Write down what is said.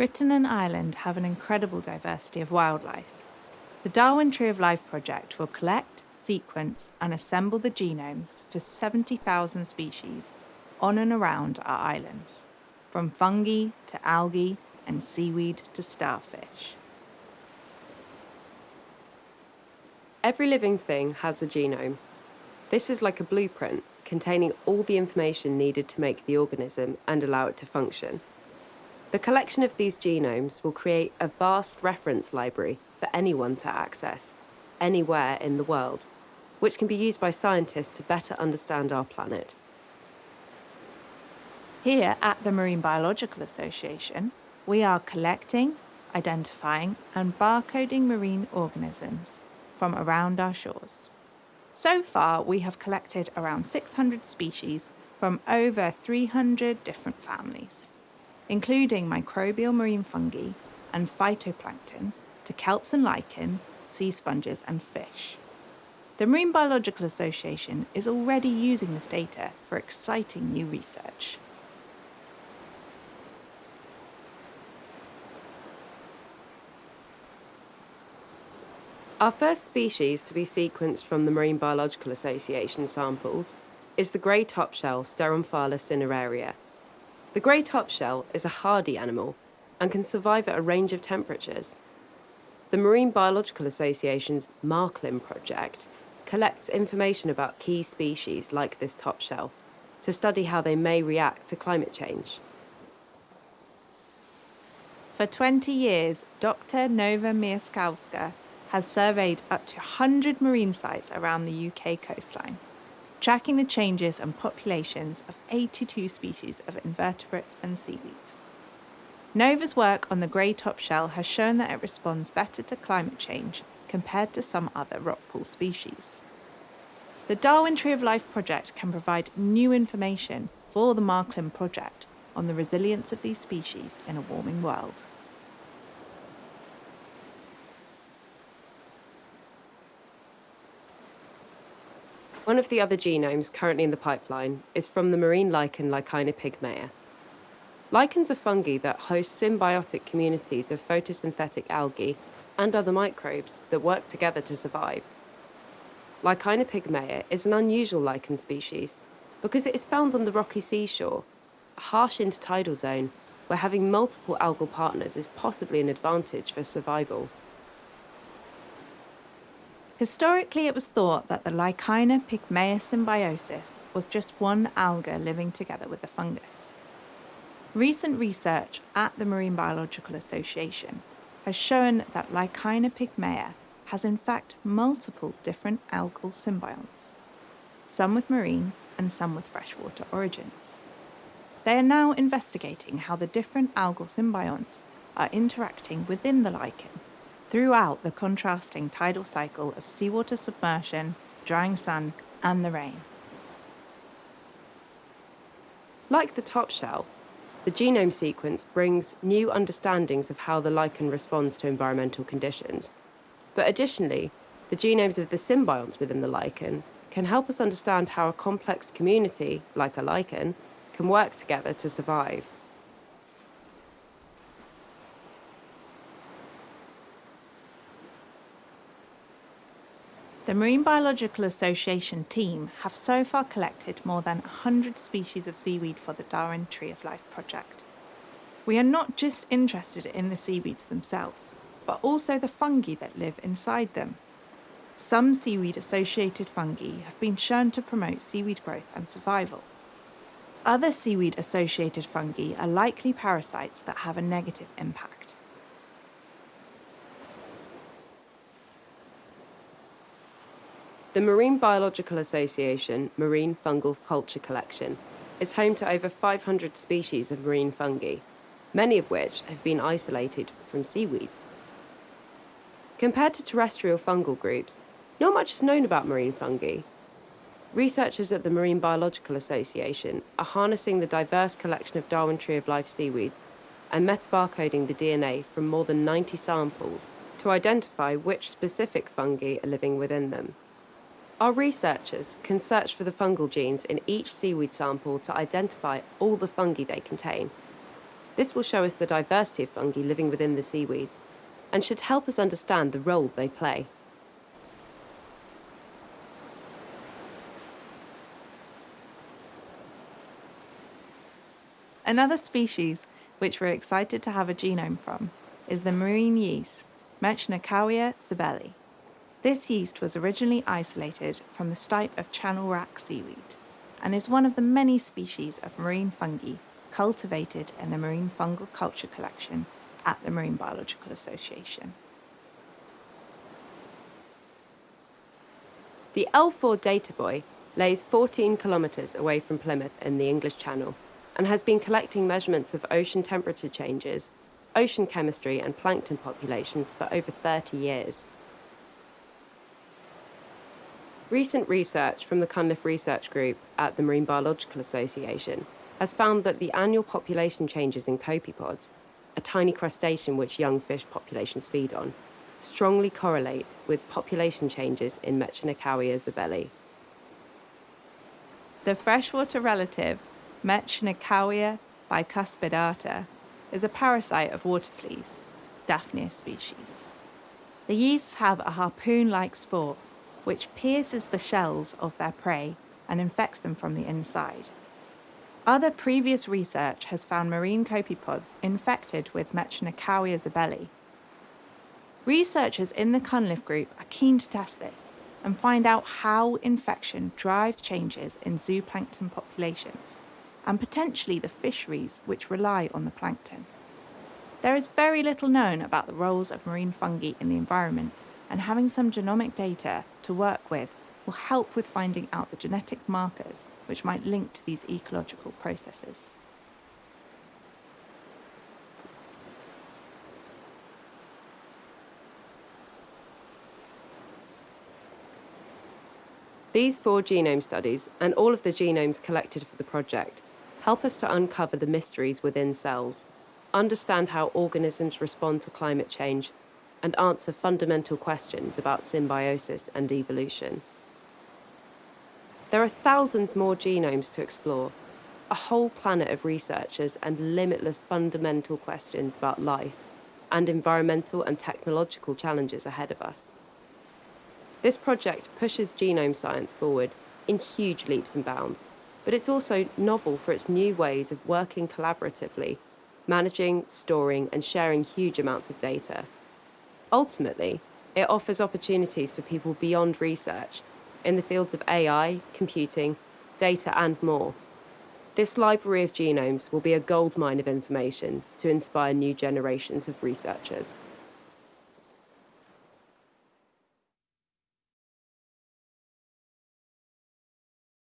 Britain and Ireland have an incredible diversity of wildlife. The Darwin Tree of Life project will collect, sequence, and assemble the genomes for 70,000 species on and around our islands, from fungi to algae and seaweed to starfish. Every living thing has a genome. This is like a blueprint containing all the information needed to make the organism and allow it to function. The collection of these genomes will create a vast reference library for anyone to access, anywhere in the world, which can be used by scientists to better understand our planet. Here at the Marine Biological Association, we are collecting, identifying and barcoding marine organisms from around our shores. So far, we have collected around 600 species from over 300 different families, including microbial marine fungi and phytoplankton to kelps and lichen, sea sponges and fish. The Marine Biological Association is already using this data for exciting new research. Our first species to be sequenced from the Marine Biological Association samples is the grey topshell Steromphala cineraria. The grey topshell is a hardy animal and can survive at a range of temperatures. The Marine Biological Association's MarClim project collects information about key species like this topshell to study how they may react to climate change. For 20 years, Dr. Nova Mieszkowska has surveyed up to 100 marine sites around the UK coastline, tracking the changes and populations of 82 species of invertebrates and seaweeds. Nova's work on the grey top shell has shown that it responds better to climate change compared to some other rockpool species. The Darwin Tree of Life project can provide new information for the MarClim project on the resilience of these species in a warming world. One of the other genomes currently in the pipeline is from the marine lichen Lichina pygmaea. Lichens are fungi that host symbiotic communities of photosynthetic algae and other microbes that work together to survive. Lichina pygmaea is an unusual lichen species because it is found on the rocky seashore, a harsh intertidal zone where having multiple algal partners is possibly an advantage for survival. Historically, it was thought that the Lichina pygmaea symbiosis was just one alga living together with the fungus. Recent research at the Marine Biological Association has shown that Lichina pygmaea has in fact multiple different algal symbionts, some with marine and some with freshwater origins. They are now investigating how the different algal symbionts are interacting within the lichen throughout the contrasting tidal cycle of seawater submersion, drying sun, and the rain. Like the top shell, the genome sequence brings new understandings of how the lichen responds to environmental conditions. But additionally, the genomes of the symbionts within the lichen can help us understand how a complex community, like a lichen, can work together to survive. The Marine Biological Association team have so far collected more than 100 species of seaweed for the Darwin Tree of Life project. We are not just interested in the seaweeds themselves, but also the fungi that live inside them. Some seaweed-associated fungi have been shown to promote seaweed growth and survival. Other seaweed-associated fungi are likely parasites that have a negative impact. The Marine Biological Association Marine Fungal Culture Collection is home to over 500 species of marine fungi, many of which have been isolated from seaweeds. Compared to terrestrial fungal groups, not much is known about marine fungi. Researchers at the Marine Biological Association are harnessing the diverse collection of Darwin Tree of Life seaweeds and metabarcoding the DNA from more than 90 samples to identify which specific fungi are living within them. Our researchers can search for the fungal genes in each seaweed sample to identify all the fungi they contain. This will show us the diversity of fungi living within the seaweeds and should help us understand the role they play. Another species which we're excited to have a genome from is the marine yeast, Metschnikowia zobellii. This yeast was originally isolated from the stipe of channel wrack seaweed and is one of the many species of marine fungi cultivated in the Marine Fungal Culture Collection at the Marine Biological Association. The L4 data buoy lays 14 kilometres away from Plymouth in the English Channel and has been collecting measurements of ocean temperature changes, ocean chemistry, and plankton populations for over 30 years. Recent research from the Cunliffe Research Group at the Marine Biological Association has found that the annual population changes in copepods, a tiny crustacean which young fish populations feed on, strongly correlate with population changes in Metschnikowia zobellii. The freshwater relative Metschnikowia bicuspidata is a parasite of water fleas, Daphnia species. The yeasts have a harpoon-like spore which pierces the shells of their prey and infects them from the inside. Other previous research has found marine copepods infected with Metschnikowia zobellii. Researchers in the Cunliffe group are keen to test this and find out how infection drives changes in zooplankton populations and potentially the fisheries which rely on the plankton. There is very little known about the roles of marine fungi in the environment and having some genomic data to work with will help with finding out the genetic markers which might link to these ecological processes. These four genome studies, and all of the genomes collected for the project, help us to uncover the mysteries within cells, understand how organisms respond to climate change, and answer fundamental questions about symbiosis and evolution. There are thousands more genomes to explore, a whole planet of researchers and limitless fundamental questions about life and environmental and technological challenges ahead of us. This project pushes genome science forward in huge leaps and bounds, but it's also novel for its new ways of working collaboratively, managing, storing, and sharing huge amounts of data. Ultimately, it offers opportunities for people beyond research in the fields of AI, computing, data, and more. This library of genomes will be a goldmine of information to inspire new generations of researchers.